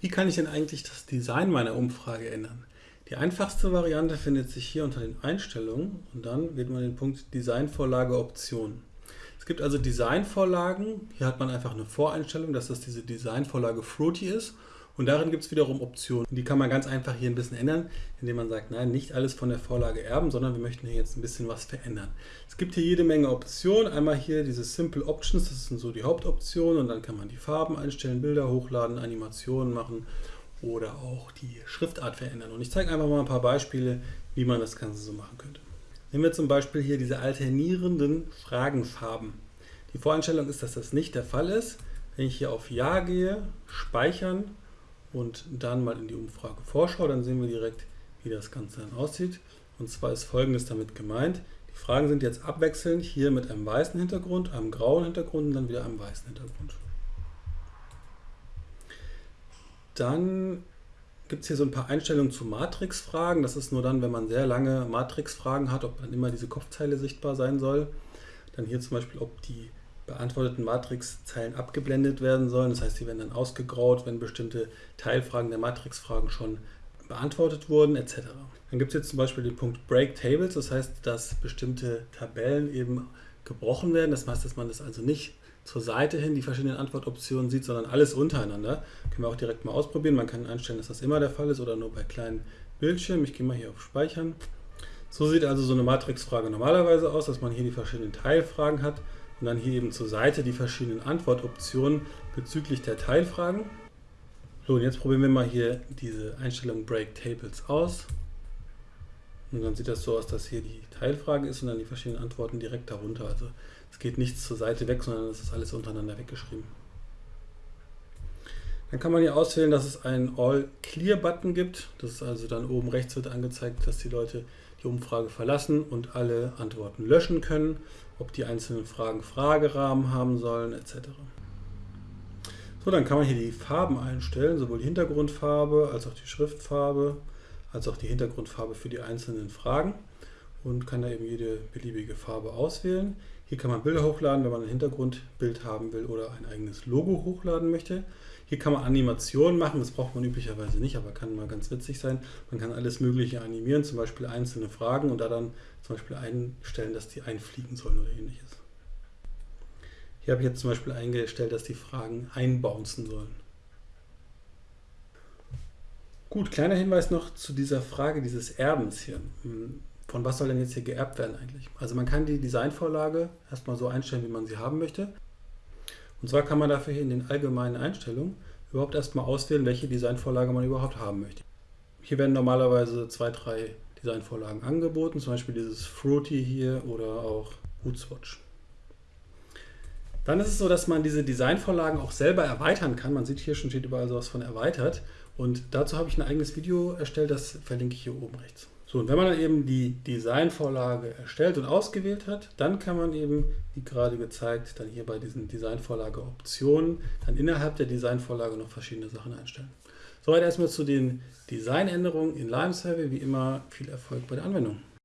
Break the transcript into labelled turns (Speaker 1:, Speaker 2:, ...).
Speaker 1: Wie kann ich denn eigentlich das Design meiner Umfrage ändern? Die einfachste Variante findet sich hier unter den Einstellungen und dann wählt man den Punkt Designvorlage Optionen. Es gibt also Designvorlagen, hier hat man einfach eine Voreinstellung, dass das diese Designvorlage Fruity ist und darin gibt es wiederum Optionen. Die kann man ganz einfach hier ein bisschen ändern, indem man sagt, nein, nicht alles von der Vorlage erben, sondern wir möchten hier jetzt ein bisschen was verändern. Es gibt hier jede Menge Optionen. Einmal hier diese Simple Options, das sind so die Hauptoptionen und dann kann man die Farben einstellen, Bilder hochladen, Animationen machen oder auch die Schriftart verändern. Und ich zeige einfach mal ein paar Beispiele, wie man das Ganze so machen könnte. Nehmen wir zum Beispiel hier diese alternierenden Fragenfarben. Die Voreinstellung ist, dass das nicht der Fall ist. Wenn ich hier auf Ja gehe, speichern und dann mal in die Umfrage Vorschau, dann sehen wir direkt, wie das Ganze dann aussieht. Und zwar ist folgendes damit gemeint. Die Fragen sind jetzt abwechselnd hier mit einem weißen Hintergrund, einem grauen Hintergrund und dann wieder einem weißen Hintergrund. Dann gibt es hier so ein paar Einstellungen zu Matrixfragen. Das ist nur dann, wenn man sehr lange Matrixfragen hat, ob dann immer diese Kopfzeile sichtbar sein soll. Dann hier zum Beispiel, ob die beantworteten Matrixzeilen abgeblendet werden sollen. Das heißt, sie werden dann ausgegraut, wenn bestimmte Teilfragen der Matrixfragen schon beantwortet wurden, etc. Dann gibt es jetzt zum Beispiel den Punkt Break Tables, das heißt, dass bestimmte Tabellen eben gebrochen werden. Das heißt, dass man das also nicht zur Seite hin die verschiedenen Antwortoptionen sieht, sondern alles untereinander. Können wir auch direkt mal ausprobieren. Man kann einstellen, dass das immer der Fall ist oder nur bei kleinen Bildschirmen. Ich gehe mal hier auf Speichern. So sieht also so eine Matrixfrage normalerweise aus, dass man hier die verschiedenen Teilfragen hat und dann hier eben zur Seite die verschiedenen Antwortoptionen bezüglich der Teilfragen. So, und jetzt probieren wir mal hier diese Einstellung Break Tables aus. Und dann sieht das so aus, dass hier die Teilfrage ist und dann die verschiedenen Antworten direkt darunter. Also es geht nichts zur Seite weg, sondern es ist alles untereinander weggeschrieben. Dann kann man hier auswählen, dass es einen All-Clear-Button gibt. Das ist also dann oben rechts wird angezeigt, dass die Leute die Umfrage verlassen und alle Antworten löschen können, ob die einzelnen Fragen Fragerahmen haben sollen, etc. So, dann kann man hier die Farben einstellen, sowohl die Hintergrundfarbe als auch die Schriftfarbe, als auch die Hintergrundfarbe für die einzelnen Fragen und kann da eben jede beliebige Farbe auswählen. Hier kann man Bilder hochladen, wenn man ein Hintergrundbild haben will oder ein eigenes Logo hochladen möchte. Hier kann man Animationen machen, das braucht man üblicherweise nicht, aber kann mal ganz witzig sein. Man kann alles Mögliche animieren, zum Beispiel einzelne Fragen und da dann zum Beispiel einstellen, dass die einfliegen sollen oder ähnliches. Hier habe ich jetzt zum Beispiel eingestellt, dass die Fragen einbouncen sollen. Gut, kleiner Hinweis noch zu dieser Frage dieses Erbens hier. Von was soll denn jetzt hier geerbt werden eigentlich? Also man kann die Designvorlage erstmal so einstellen, wie man sie haben möchte. Und zwar kann man dafür hier in den allgemeinen Einstellungen überhaupt erstmal auswählen, welche Designvorlage man überhaupt haben möchte. Hier werden normalerweise zwei, drei Designvorlagen angeboten, zum Beispiel dieses Fruity hier oder auch Bootswatch. Dann ist es so, dass man diese Designvorlagen auch selber erweitern kann. Man sieht hier schon steht überall sowas von erweitert. Und dazu habe ich ein eigenes Video erstellt, das verlinke ich hier oben rechts. So, und wenn man dann eben die Designvorlage erstellt und ausgewählt hat, dann kann man eben, wie gerade gezeigt, dann hier bei diesen Designvorlage Optionen, dann innerhalb der Designvorlage noch verschiedene Sachen einstellen. Soweit erstmal zu den Designänderungen in Lime Survey. Wie immer viel Erfolg bei der Anwendung.